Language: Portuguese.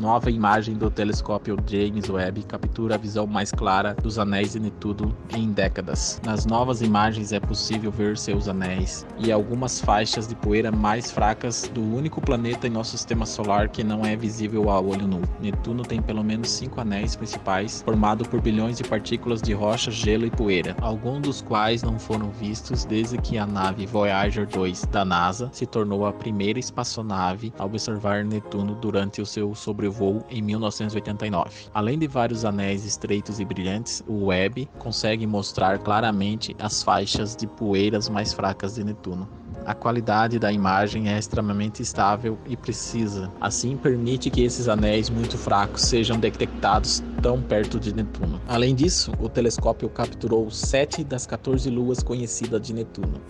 Nova imagem do telescópio James Webb captura a visão mais clara dos anéis de Netuno em décadas. Nas novas imagens é possível ver seus anéis e algumas faixas de poeira mais fracas do único planeta em nosso sistema solar que não é visível a olho nu. Netuno tem pelo menos cinco anéis principais, formados por bilhões de partículas de rocha, gelo e poeira, alguns dos quais não foram vistos desde que a nave Voyager 2 da NASA se tornou a primeira espaçonave a observar Netuno durante o seu sobre sobrevoo em 1989. Além de vários anéis estreitos e brilhantes, o Webb consegue mostrar claramente as faixas de poeiras mais fracas de Netuno. A qualidade da imagem é extremamente estável e precisa, assim permite que esses anéis muito fracos sejam detectados tão perto de Netuno. Além disso, o telescópio capturou 7 das 14 luas conhecidas de Netuno.